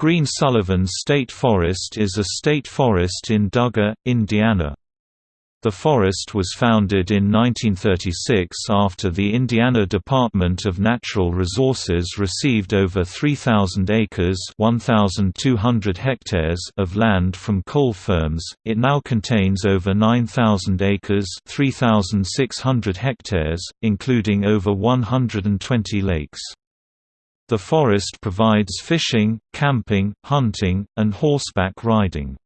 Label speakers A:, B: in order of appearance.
A: Greene-Sullivan State Forest is a state forest in Dugger, Indiana. The forest was founded in 1936 after the Indiana Department of Natural Resources received over 3,000 acres (1,200 hectares) of land from coal firms. It now contains over 9,000 acres (3,600 hectares), including over 120 lakes. The forest provides fishing, camping, hunting, and horseback riding.